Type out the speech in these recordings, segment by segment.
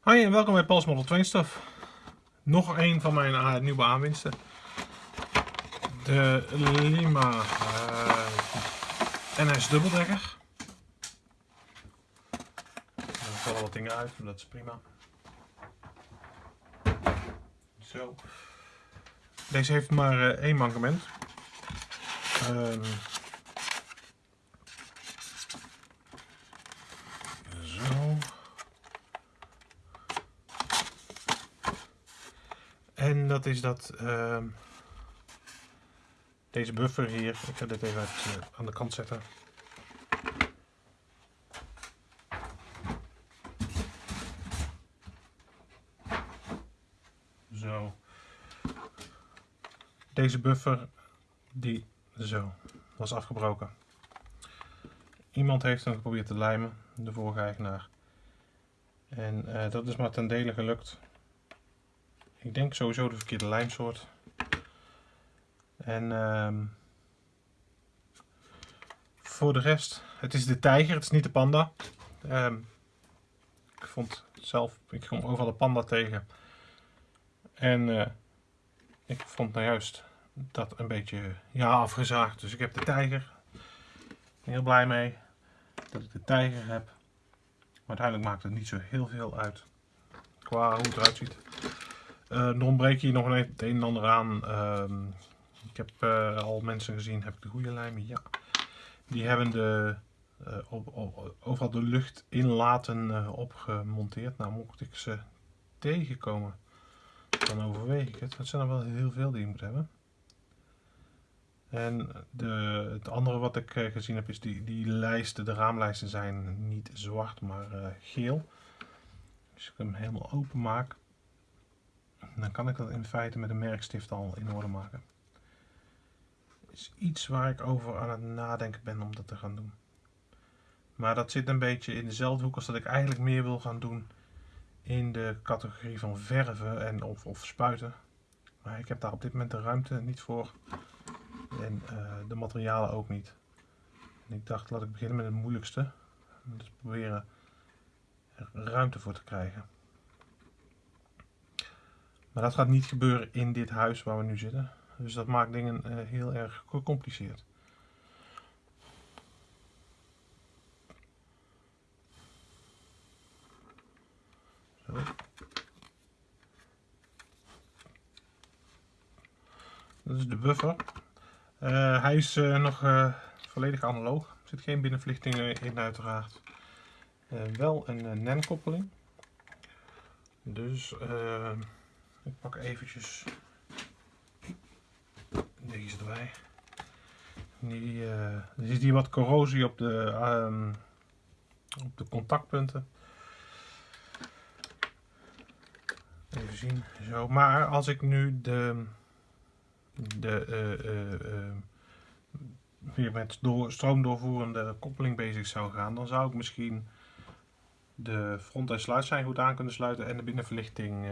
Hoi en welkom bij Pals Model 2 Stuff. Nog een van mijn uh, nieuwe aanwinsten. De Lima uh, NS dubbeldekker. Er vallen wat dingen uit, maar dat is prima. Zo. Deze heeft maar uh, één mankement. Um, zo. En dat is dat uh, deze buffer hier, ik ga dit even uh, aan de kant zetten. Zo. Deze buffer, die zo, was afgebroken. Iemand heeft hem geprobeerd te lijmen, de vorige eigenaar. En uh, dat is maar ten dele gelukt. Ik denk sowieso de verkeerde lijmsoort. En uh, voor de rest, het is de tijger, het is niet de panda. Uh, ik vond zelf, ik kom overal de panda tegen. En uh, ik vond nou juist dat een beetje ja, afgezaagd. Dus ik heb de tijger. Heel blij mee dat ik de tijger heb. Maar uiteindelijk maakt het niet zo heel veel uit qua hoe het eruit ziet. Er ontbreekt hier nog een, het een en ander aan. Uh, ik heb uh, al mensen gezien, heb ik de goede lijmen? Ja. Die hebben de, uh, op, op, overal de lucht inlaten opgemonteerd. Nou, mocht ik ze tegenkomen, dan overweeg ik het. Het zijn er wel heel veel die je moet hebben. En de, het andere wat ik gezien heb is die, die lijsten, de raamlijsten zijn niet zwart, maar geel. Als ik hem helemaal open maak, dan kan ik dat in feite met een merkstift al in orde maken. is iets waar ik over aan het nadenken ben om dat te gaan doen. Maar dat zit een beetje in dezelfde hoek als dat ik eigenlijk meer wil gaan doen in de categorie van verven en of, of spuiten. Maar ik heb daar op dit moment de ruimte niet voor. En uh, de materialen ook niet. En ik dacht, laat ik beginnen met het moeilijkste. Dus proberen er ruimte voor te krijgen. Maar dat gaat niet gebeuren in dit huis waar we nu zitten. Dus dat maakt dingen uh, heel erg gecompliceerd. Zo. Dat is de buffer. Uh, hij is uh, nog volledig analoog. Er zit geen binnenverlichting in uiteraard. wel een NEN-koppeling. Dus... Ik pak eventjes deze erbij. Die, uh, er zit hier wat corrosie op de, um, op de contactpunten. Even zien, zo. Maar als ik nu de, de uh, uh, weer met door, stroomdoorvoerende koppeling bezig zou gaan, dan zou ik misschien de front- en sluitsijn goed aan kunnen sluiten en de binnenverlichting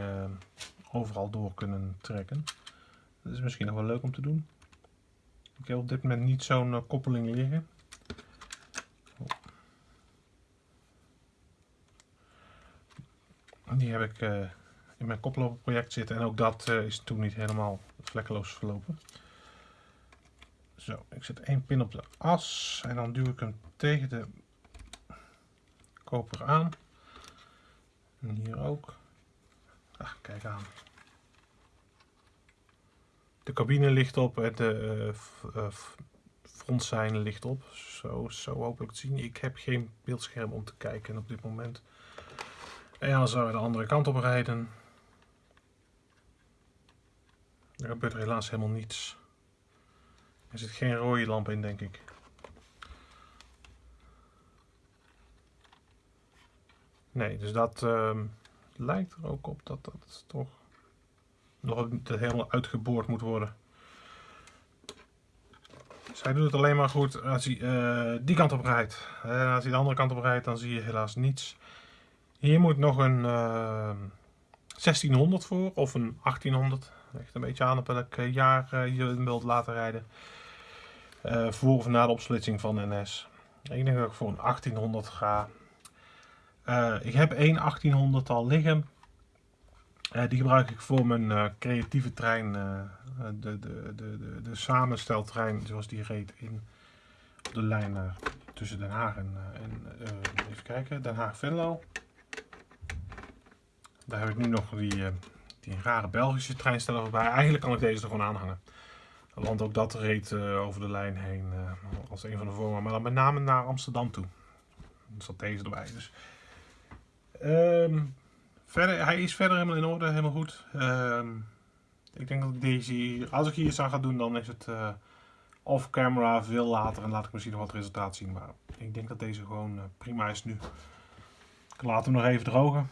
overal door kunnen trekken. Dat is misschien nog wel leuk om te doen. Ik heb op dit moment niet zo'n uh, koppeling liggen. Oh. Die heb ik uh, in mijn koploperproject zitten en ook dat uh, is toen niet helemaal vlekkeloos verlopen. Zo, ik zet één pin op de as en dan duw ik hem tegen de koper aan. En hier ook. Kijk aan. De cabine ligt op en de uh, ligt op. Zo, zo hopelijk te zien. Ik heb geen beeldscherm om te kijken op dit moment. En dan zou we de andere kant op rijden. Er gebeurt er helaas helemaal niets. Er zit geen rode lamp in, denk ik. Nee, dus dat uh, lijkt er ook op dat dat toch nog helemaal uitgeboord moet worden. Zij doet het alleen maar goed als hij uh, die kant op rijdt. En als hij de andere kant op rijdt, dan zie je helaas niets. Hier moet nog een uh, 1600 voor of een 1800. Ligt een beetje aan op welk eh, jaar je wilt laten rijden. voor of na de opsplitsing van NS. Ik denk dat ik voor een 1800 ga. Eh, ik heb één 1800 al liggen. Eh, die gebruik ik voor mijn eh, creatieve trein, de, de, de, de, samensteltrein zoals die reed in op de lijn tussen Den Haag en, en even kijken, Den Haag-Venlo. Daar heb ik nu nog die, die rare Belgische treinsteller bij. Eigenlijk kan ik deze er gewoon aanhangen. Want ook dat reed over de lijn heen als een van de vormen. Maar dan met name naar Amsterdam toe. Er zat deze erbij. Dus. Ehm, verder, hij is verder helemaal in orde, helemaal goed. Ehm, ik denk dat deze als ik hier iets aan ga doen, dan is het eh, off-camera veel later. En laat ik misschien nog wat resultaat zien. Maar ik denk dat deze gewoon eh, prima is nu. Ik laat hem nog even drogen.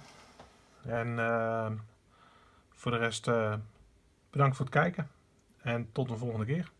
En ehm, voor de rest, eh, bedankt voor het kijken. En tot de volgende keer.